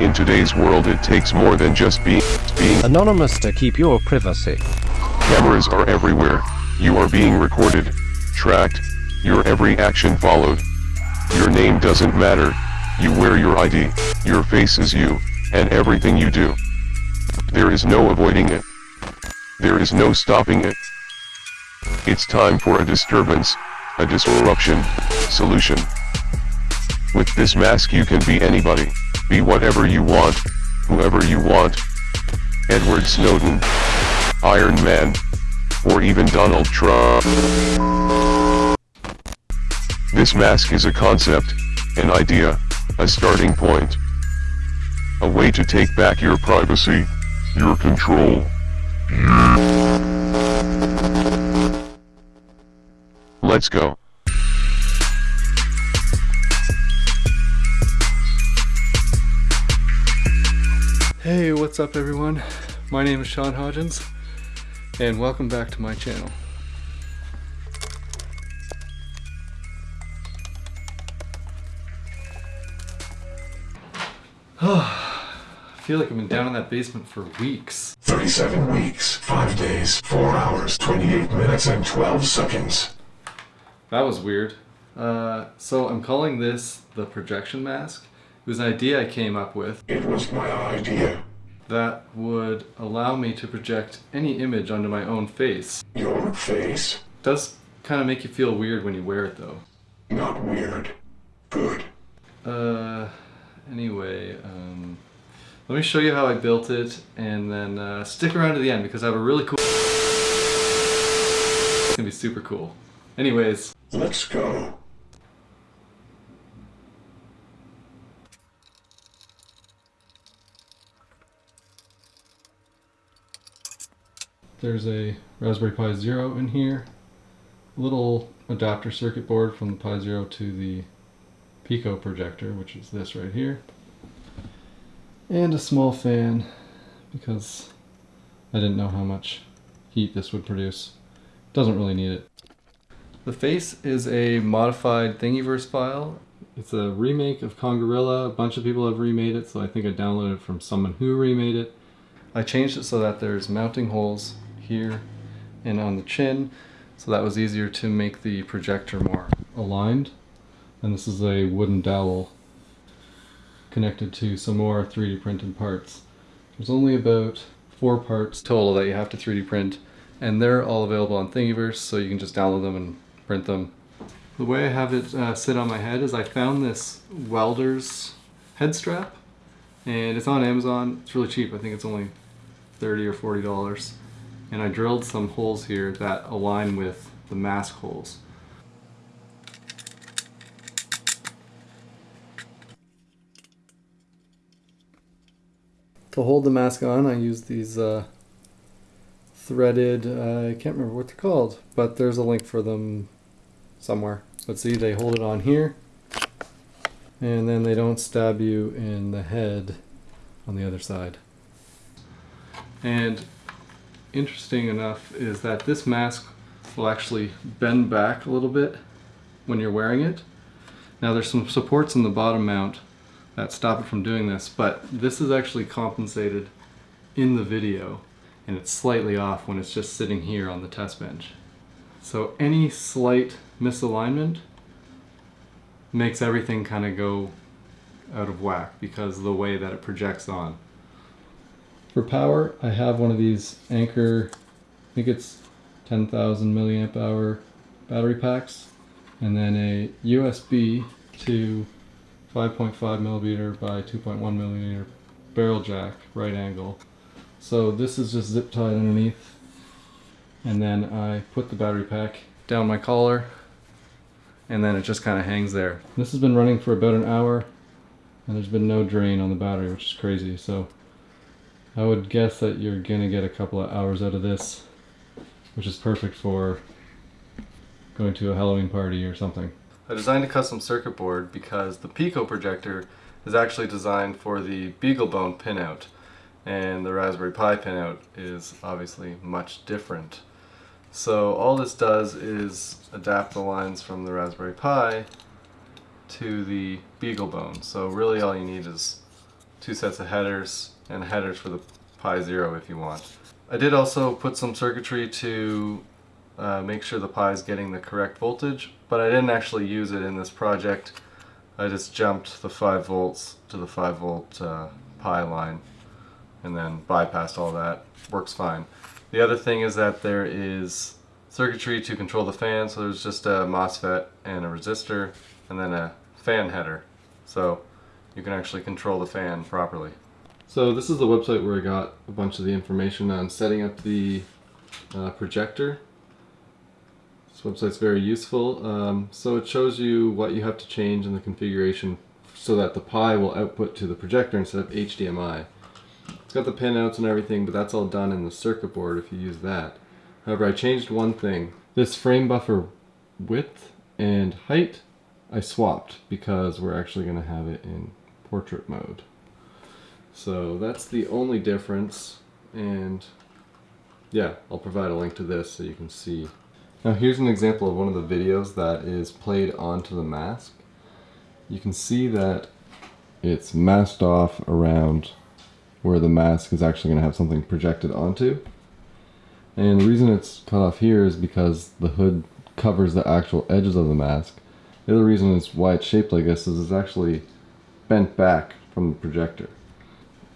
In today's world it takes more than just being, being Anonymous to keep your privacy. Cameras are everywhere. You are being recorded, tracked, your every action followed. Your name doesn't matter. You wear your ID, your face is you, and everything you do. There is no avoiding it. There is no stopping it. It's time for a disturbance, a disruption, solution. With this mask you can be anybody, be whatever you want, whoever you want. Edward Snowden, Iron Man, or even Donald Trump. This mask is a concept, an idea, a starting point. A way to take back your privacy, your control. Let's go. Hey, what's up everyone? My name is Sean Hodgins, and welcome back to my channel. I feel like I've been down in that basement for weeks. 37 weeks, 5 days, 4 hours, 28 minutes, and 12 seconds. That was weird. Uh, so I'm calling this the projection mask. It was an idea I came up with It was my idea. that would allow me to project any image onto my own face. Your face? does kind of make you feel weird when you wear it though. Not weird. Good. Uh, anyway, um, let me show you how I built it and then uh, stick around to the end because I have a really cool... It's gonna be super cool. Anyways, Let's go. There's a Raspberry Pi Zero in here, a little adapter circuit board from the Pi Zero to the Pico projector, which is this right here, and a small fan because I didn't know how much heat this would produce. Doesn't really need it. The face is a modified Thingiverse file. It's a remake of Kongorilla. A bunch of people have remade it, so I think I downloaded it from someone who remade it. I changed it so that there's mounting holes here and on the chin, so that was easier to make the projector more aligned. And this is a wooden dowel connected to some more 3D printed parts. There's only about four parts total that you have to 3D print, and they're all available on Thingiverse, so you can just download them and print them. The way I have it uh, sit on my head is I found this welder's head strap, and it's on Amazon. It's really cheap. I think it's only 30 or 40 dollars. And I drilled some holes here that align with the mask holes. To hold the mask on, I use these uh, threaded, uh, I can't remember what they're called, but there's a link for them somewhere. Let's see, they hold it on here, and then they don't stab you in the head on the other side. And interesting enough is that this mask will actually bend back a little bit when you're wearing it. Now there's some supports in the bottom mount that stop it from doing this, but this is actually compensated in the video and it's slightly off when it's just sitting here on the test bench. So any slight misalignment makes everything kind of go out of whack because of the way that it projects on. For power, I have one of these Anker, I think it's 10,000 milliamp hour battery packs, and then a USB to 5.5 millimeter by 2.1 millimeter barrel jack, right angle. So this is just zip tied underneath, and then I put the battery pack down my collar, and then it just kind of hangs there. This has been running for about an hour, and there's been no drain on the battery, which is crazy. So I would guess that you're gonna get a couple of hours out of this, which is perfect for going to a Halloween party or something. I designed a custom circuit board because the Pico projector is actually designed for the BeagleBone pinout and the Raspberry Pi pinout is obviously much different. So all this does is adapt the lines from the Raspberry Pi to the BeagleBone. So really all you need is two sets of headers and headers for the Pi Zero if you want. I did also put some circuitry to uh, make sure the Pi is getting the correct voltage, but I didn't actually use it in this project. I just jumped the 5 volts to the 5 volt uh, Pi line and then bypassed all that. Works fine. The other thing is that there is circuitry to control the fan, so there's just a MOSFET and a resistor and then a fan header. So you can actually control the fan properly. So this is the website where I got a bunch of the information on setting up the uh, projector. This website's very useful. Um, so it shows you what you have to change in the configuration so that the Pi will output to the projector instead of HDMI. It's got the pinouts and everything, but that's all done in the circuit board if you use that. However, I changed one thing. This frame buffer width and height I swapped because we're actually going to have it in portrait mode. So that's the only difference and yeah, I'll provide a link to this so you can see. Now here's an example of one of the videos that is played onto the mask. You can see that it's masked off around where the mask is actually going to have something projected onto. And the reason it's cut off here is because the hood covers the actual edges of the mask. The other reason is why it's shaped like this is it's actually bent back from the projector.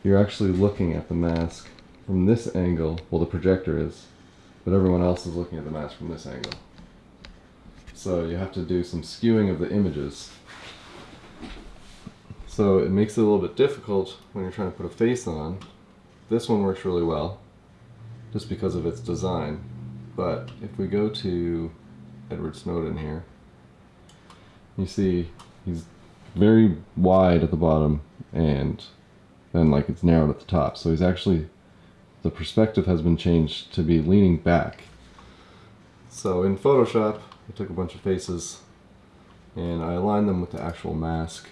You're actually looking at the mask from this angle, well the projector is, but everyone else is looking at the mask from this angle. So you have to do some skewing of the images. So it makes it a little bit difficult when you're trying to put a face on. This one works really well, just because of its design. But if we go to Edward Snowden here, you see he's very wide at the bottom and then like it's narrowed at the top. So he's actually, the perspective has been changed to be leaning back. So in Photoshop, I took a bunch of faces and I aligned them with the actual mask.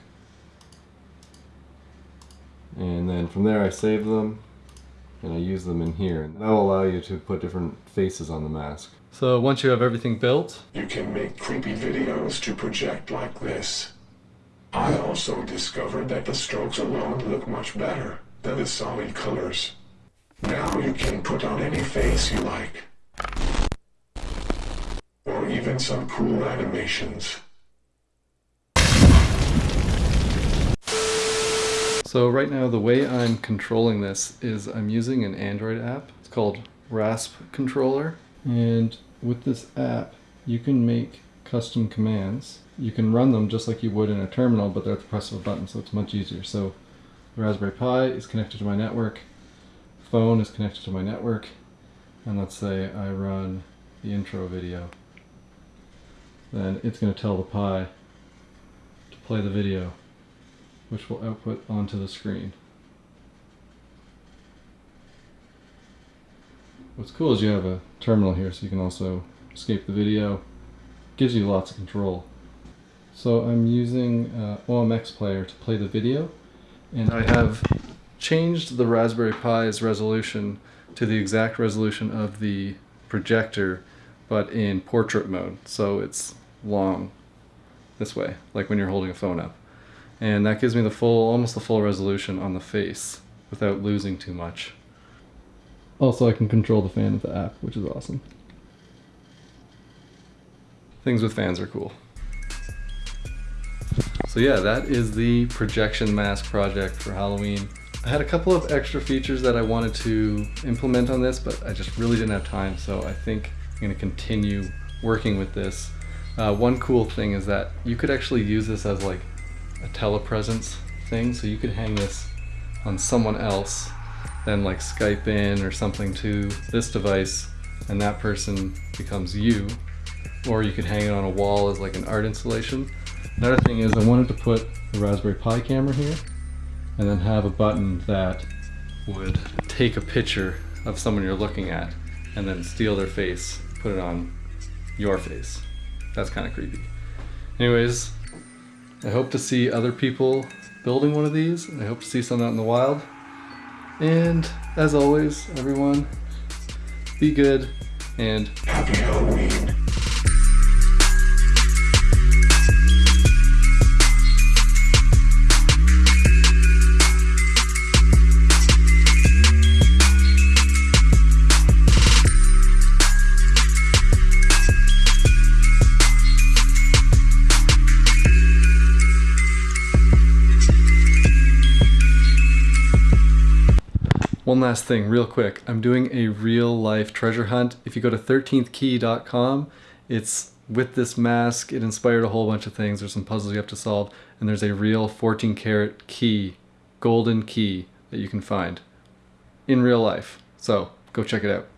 And then from there I saved them and I use them in here. And that will allow you to put different faces on the mask. So once you have everything built, You can make creepy videos to project like this. I also discovered that the strokes alone look much better than the solid colors. Now you can put on any face you like. Or even some cool animations. So right now the way I'm controlling this is I'm using an Android app. It's called Rasp Controller. And with this app, you can make custom commands. You can run them just like you would in a terminal, but they're at the press of a button, so it's much easier. So the Raspberry Pi is connected to my network, phone is connected to my network, and let's say I run the intro video. Then it's going to tell the Pi to play the video which will output onto the screen. What's cool is you have a terminal here so you can also escape the video. Gives you lots of control. So I'm using uh, OMX Player to play the video and I have changed the Raspberry Pi's resolution to the exact resolution of the projector but in portrait mode so it's long this way like when you're holding a phone up and that gives me the full almost the full resolution on the face without losing too much. Also I can control the fan with the app which is awesome. Things with fans are cool. So yeah that is the projection mask project for Halloween. I had a couple of extra features that I wanted to implement on this but I just really didn't have time so I think I'm going to continue working with this. Uh, one cool thing is that you could actually use this as like a telepresence thing, so you could hang this on someone else, then like Skype in or something to this device, and that person becomes you. Or you could hang it on a wall as like an art installation. Another thing is I wanted to put the Raspberry Pi camera here, and then have a button that would take a picture of someone you're looking at, and then steal their face, put it on your face. That's kind of creepy. Anyways, I hope to see other people building one of these. I hope to see some out in the wild. And as always, everyone, be good and Happy Halloween. One last thing, real quick. I'm doing a real life treasure hunt. If you go to 13thkey.com, it's with this mask. It inspired a whole bunch of things. There's some puzzles you have to solve, and there's a real 14 karat key, golden key that you can find in real life. So go check it out.